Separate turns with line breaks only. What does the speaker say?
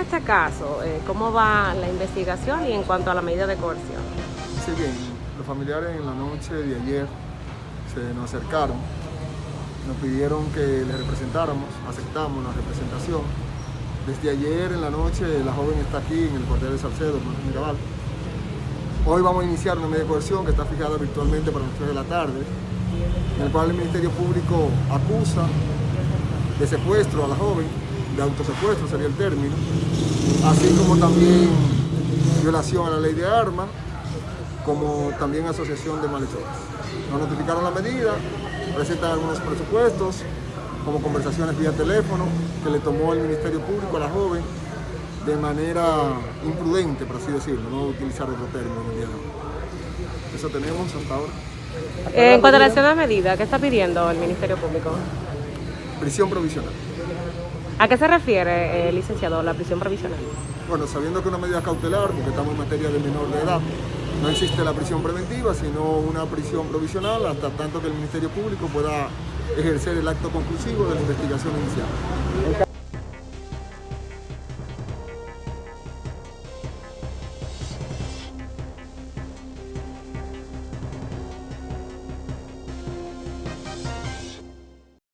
este caso, eh, ¿cómo va la investigación y en cuanto a la medida de coerción?
Sí, bien, los familiares en la noche de ayer se nos acercaron, nos pidieron que les representáramos, aceptamos la representación. Desde ayer en la noche la joven está aquí en el cuartel de Salcedo, en Mirabal. Hoy vamos a iniciar una medida de coerción que está fijada virtualmente para las 3 de la tarde, en el cual el Ministerio Público acusa de secuestro a la joven, de autosecuestro sería el término, así como también violación a la ley de armas, como también asociación de malhechores. Nos notificaron la medida, presentan algunos presupuestos, como conversaciones vía teléfono, que le tomó el Ministerio Público a la joven de manera imprudente, por así decirlo, no utilizar otro término. Eso tenemos hasta ahora.
Eh, en cuanto a la de medida, ¿qué está pidiendo el Ministerio Público?
Prisión provisional.
¿A qué se refiere, eh, licenciado, la prisión provisional?
Bueno, sabiendo que una medida cautelar, porque estamos en materia de menor de edad, no existe la prisión preventiva, sino una prisión provisional hasta tanto que el Ministerio Público pueda ejercer el acto conclusivo de la investigación inicial.